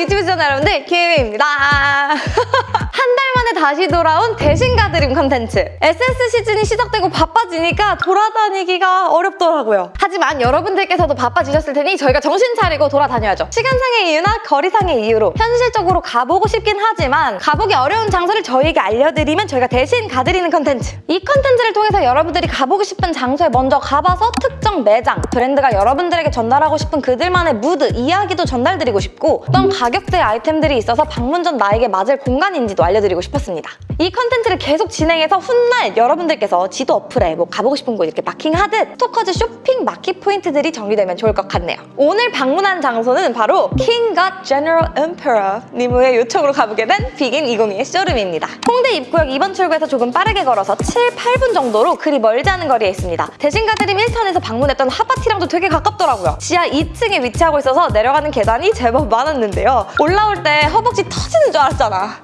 유튜브 시청자 여러분들 키미입니다. 한 달 만에 다시 돌아온 대신 가드림 컨텐츠. SS 시즌이 시작되고 바빠지니까 돌아다니기가 어렵더라고요. 하지만 여러분들께서도 바빠지셨을 테니 저희가 정신 차리고 돌아다녀야죠. 시간상의 이유나 거리상의 이유로 현실적으로 가보고 싶긴 하지만 가보기 어려운 장소를 저희에게 알려드리면 저희가 대신 가드리는 컨텐츠. 이 컨텐츠를 통해서 여러분들이 가보고 싶은 장소에 먼저 가봐서 특정 매장, 브랜드가 여러분들에게 전달하고 싶은 그들만의 무드, 이야기도 전달드리고 싶고 어떤 가격대 아이템들이 있어서 방문 전 나에게 맞을 공간인지도 알려드리고 싶 었습니다. 이 컨텐츠를 계속 진행해서 훗날 여러분들께서 지도 어플에 뭐 가보고 싶은 곳 이렇게 마킹하듯 스토커즈 쇼핑 마켓 포인트들이 정리되면 좋을 것 같네요. 오늘 방문한 장소는 바로 God General Emperor 님의 요청으로 가보게 된 비긴 202의 쇼룸입니다. 홍대 입구역 2번 출구에서 조금 빠르게 걸어서 7, 8분 정도로 그리 멀지 않은 거리에 있습니다. 대신 가드림 1탄에서 방문했던 하바티랑도 되게 가깝더라고요. 지하 2층에 위치하고 있어서 내려가는 계단이 제법 많았는데요. 올라올 때 허벅지 터지는 줄 알았잖아.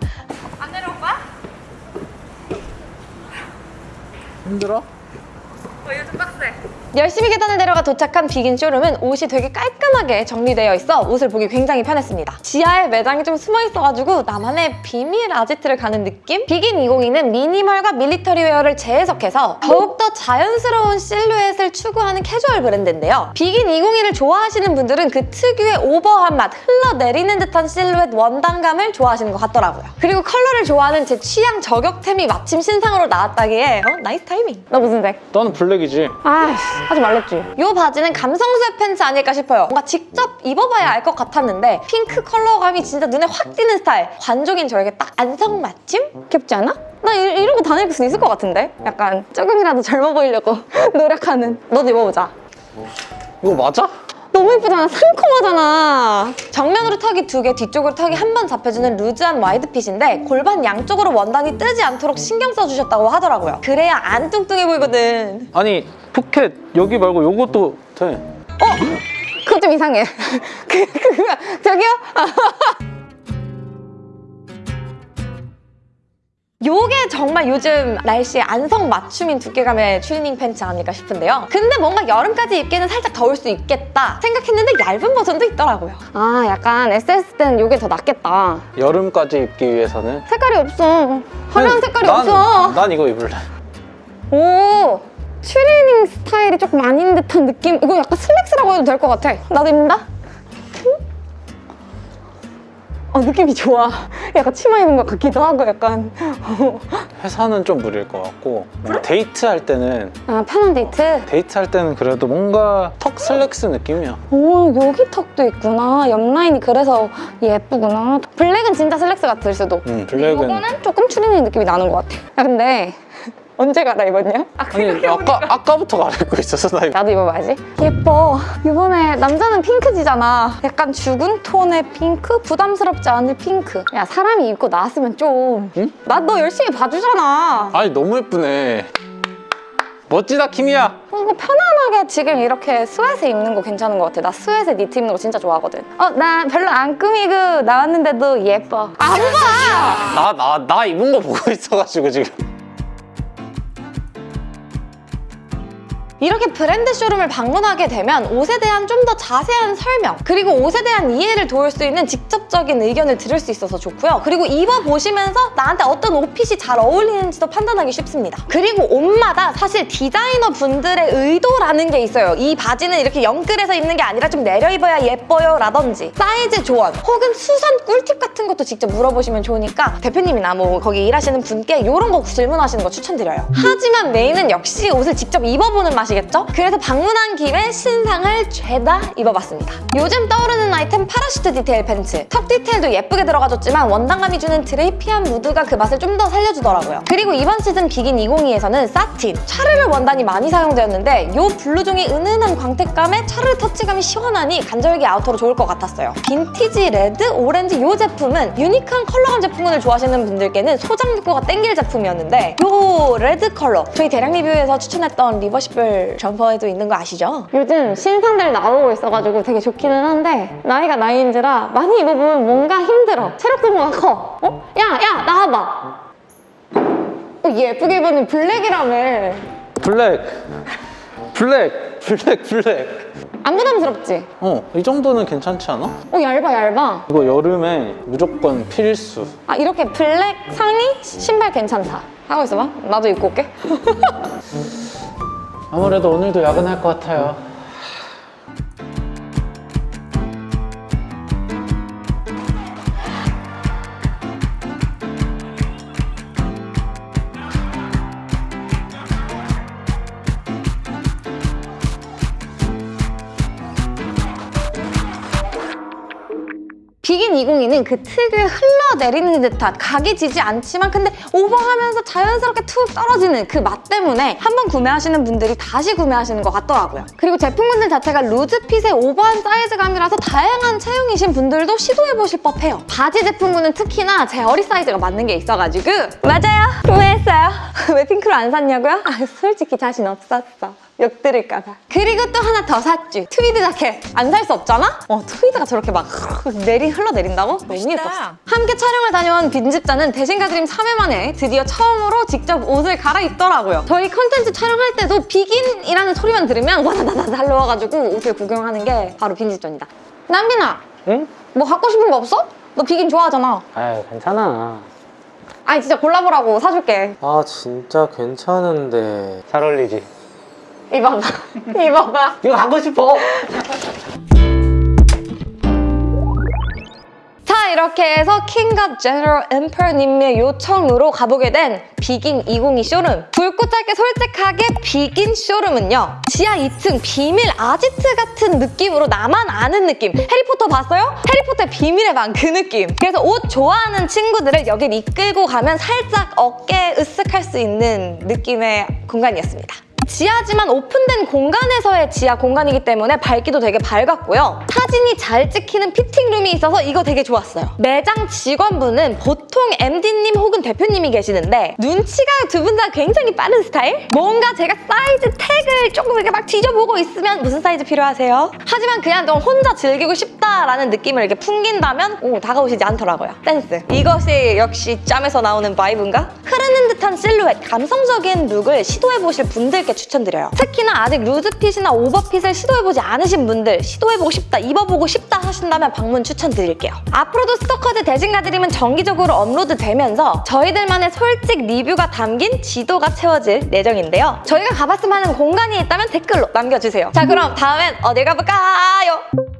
안 내려올 거야? 힘들어? 어, 요즘 빡세. 열심히 계단을 내려가 도착한 비긴 쇼룸은 옷이 되게 깔끔하게 정리되어 있어 옷을 보기 굉장히 편했습니다. 지하에 매장이 좀 숨어 있어가지고 나만의 비밀 아지트를 가는 느낌? 비긴 202는 미니멀과 밀리터리 웨어를 재해석해서 더욱더 자연스러운 실루엣을 추구하는 캐주얼 브랜드인데요. 비긴 202를 좋아하시는 분들은 그 특유의 오버한 맛, 흘러내리는 듯한 실루엣 원단감을 좋아하시는 것 같더라고요. 그리고 컬러를 좋아하는 제 취향 저격템이 마침 신상으로 나왔다기에 어? nice timing. 너 무슨 색? 너는 블랙이지? 아이씨 하지 말랬지 이 바지는 감성 sweatpants 아닐까 싶어요 뭔가 직접 입어봐야 알 것 같았는데 핑크 컬러감이 진짜 눈에 확 띄는 스타일 관종인 저에게 딱 안성맞춤? 귀엽지 않아? 나 이, 이러고 다닐 수 있을 것 같은데? 약간 조금이라도 젊어 보이려고 노력하는 너도 입어보자 이거 맞아? 너무 예쁘잖아 상콤하잖아 정면으로 턱이 두 개, 뒤쪽으로 턱이 한번 잡혀주는 루즈한 와이드핏인데 골반 양쪽으로 원단이 뜨지 않도록 신경 써주셨다고 하더라고요 그래야 안 뚱뚱해 보이거든 아니 포켓 여기 말고 요것도 돼 어? 그거 좀 이상해. 그, 그, 저기요? 요게 정말 요즘 날씨에 안성 맞춤인 두께감의 추리닝 팬츠 아닐까 싶은데요. 근데 뭔가 여름까지 입기는 살짝 더울 수 있겠다 생각했는데 얇은 버전도 있더라고요. 아 약간 SS 때는 요게 더 낫겠다. 여름까지 입기 위해서는 색깔이 없어. 화려한 색깔이 난, 없어. 난 이거 입을래 오 추리닝 스타일이 조금 아닌 듯한 느낌? 이거 약간 슬랙스라고 해도 될 것 같아. 나도 입는다. 어, 느낌이 좋아. 약간 치마 입은 것 같기도 하고 약간. 회사는 좀 무리일 것 같고 뭔가 데이트 할 때는 아, 편한 데이트? 데이트 할 때는 그래도 뭔가 턱 슬랙스 느낌이야 오, 여기 턱도 있구나. 옆라인이 그래서 예쁘구나. 블랙은 진짜 슬랙스 같을 수도. 응 블랙은 이거는 조금 추리닝 느낌이 나는 것 같아. 야, 근데 언제 갈아입었냐? 아, 아니 아까, 아까부터 갈아입고 있었어 나 이거 나도 입어봐야지. 예뻐. 이번에 남자는 핑크지잖아. 약간 죽은 톤의 핑크? 부담스럽지 않은 핑크. 야, 사람이 입고 나왔으면 좀. 응? 나너 열심히 봐주잖아. 아니 너무 예쁘네 멋지다 키미야 이거 편안하게 지금 이렇게 sweat 입는 거 괜찮은 것 같아. 나 sweat 니트 입는 거 진짜 좋아하거든. 어, 나 별로 안 꾸미고 나왔는데도 예뻐. 안 봐! 나 나 나 입은 거 보고 있어가지고 지금 이렇게 브랜드 쇼룸을 방문하게 되면 옷에 대한 좀 더 자세한 설명 그리고 옷에 대한 이해를 도울 수 있는 직접적인 의견을 들을 수 있어서 좋고요. 그리고 입어보시면서 나한테 어떤 옷fit이 잘 어울리는지도 판단하기 쉽습니다. 그리고 옷마다 사실 디자이너 분들의 의도라는 게 있어요. 이 바지는 이렇게 영끌해서 입는 게 아니라 좀 내려 입어야 예뻐요 라든지 사이즈 조언 혹은 수선 꿀팁 같은 것도 직접 물어보시면 좋으니까 대표님이나 뭐 거기 일하시는 분께 이런 거 질문하시는 거 추천드려요. 하지만 메인은 역시 옷을 직접 입어보는 맛이 겠죠? 그래서 방문한 김에 신상을 죄다 입어봤습니다. 요즘 떠오르는 아이템 parachute 디테일 팬츠. tuck 디테일도 예쁘게 들어가줬지만 원단감이 주는 drapey한 무드가 그 맛을 좀 더 살려주더라고요. 그리고 이번 시즌 비긴 202에서는 satin, 차르르 원단이 많이 사용되었는데 이 블루종이 은은한 광택감에 차르르 터치감이 시원하니 간절기 아우터로 좋을 것 같았어요. 빈티지 레드, 오렌지 이 제품은 유니크한 컬러감 제품군을 좋아하시는 분들께는 소장 욕구가 땡길 제품이었는데 이 레드 컬러 저희 대량 리뷰에서 추천했던 리버시블 점퍼에도 있는 거 아시죠? 요즘 신상들 나오고 있어가지고 되게 좋기는 한데 나이가 나이인지라 많이 입어보면 뭔가 힘들어 체력 소모가 커 어? 야! 야! 나와봐 어, 예쁘게 입었는 블랙이라며 블랙 블랙 블랙 블랙 안 부담스럽지? 어, 이 정도는 괜찮지 않아? 어 얇아 얇아 이거 여름에 무조건 필수. 아 이렇게 블랙 상의 신발 괜찮다 하고 있어봐 나도 입고 올게 아무래도 오늘도 야근할 것 같아요. 비긴 202는 그 특유의 흘러내리는 듯한 각이 지지 않지만 근데 오버하면서 자연스럽게 툭 떨어지는 그 맛 때문에 한 번 구매하시는 분들이 다시 구매하시는 것 같더라고요. 그리고 제품군들 자체가 loose fit의 오버한 사이즈감이라서 다양한 체형이신 분들도 시도해보실 법해요. 바지 제품군은 특히나 제 허리 사이즈가 맞는 게 있어가지고 맞아요! 구매했어요. 왜 핑크로 안 샀냐고요? 아 솔직히 자신 없었어. 욕 들을까봐. 그리고 또 하나 더 샀지. 트위드 자켓. 안 살 수 없잖아? 어, 트위드가 저렇게 막 내리 흘러내린다고? 너무 예뻤어. 함께 촬영을 다녀온 빈집자는 대신 가드림 3회 만에 드디어 처음으로 직접 옷을 갈아입더라고요. 저희 컨텐츠 촬영할 때도 비긴이라는 소리만 들으면 와다다다 달려와가지고 옷을 구경하는 게 바로 빈집자입니다. 남빈아, 응? 뭐 갖고 싶은 거 없어? 너 비긴 좋아하잖아. 아유 괜찮아 아니 진짜 골라보라고 사줄게. 아 진짜 괜찮은데 잘 어울리지? 입어봐. 입어봐. 이거 갖고 싶어 자 이렇게 해서 킹갑 제너럴 엠퍼님의 요청으로 가보게 된 비긴 202 쇼룸 굵고 짧게 솔직하게 비긴 쇼룸은요 지하 2층 비밀 아지트 같은 느낌으로 나만 아는 느낌 해리포터 봤어요? 해리포터의 비밀의 방 그 느낌 그래서 옷 좋아하는 친구들을 여길 이끌고 가면 살짝 어깨 으쓱할 수 있는 느낌의 공간이었습니다 지하지만 오픈된 공간에서의 지하 공간이기 때문에 밝기도 되게 밝았고요. 사진이 잘 찍히는 fitting room이 있어서 이거 되게 좋았어요. 매장 직원분은 보통 MD님 혹은 대표님이 계시는데 눈치가 두 분 다 굉장히 빠른 스타일? 뭔가 제가 사이즈 태그를 조금 이렇게 막 뒤져보고 있으면 무슨 사이즈 필요하세요? 하지만 그냥 좀 혼자 즐기고 싶다라는 느낌을 이렇게 풍긴다면 오, 다가오시지 않더라고요. 센스. 이것이 역시 짬에서 나오는 vibe인가? 흐르는 듯한 실루엣, 감성적인 룩을 시도해보실 분들께 추천드려요. 특히나 아직 루즈핏이나 오버핏을 시도해보지 않으신 분들 시도해보고 싶다, 입어보고 싶다 하신다면 방문 추천드릴게요. 앞으로도 스토커즈 대신가드림은 정기적으로 업로드되면서 저희들만의 솔직 리뷰가 담긴 지도가 채워질 예정인데요. 저희가 가봤으면 하는 공간이 있다면 댓글로 남겨주세요. 자 그럼 다음엔 어딜 가볼까요?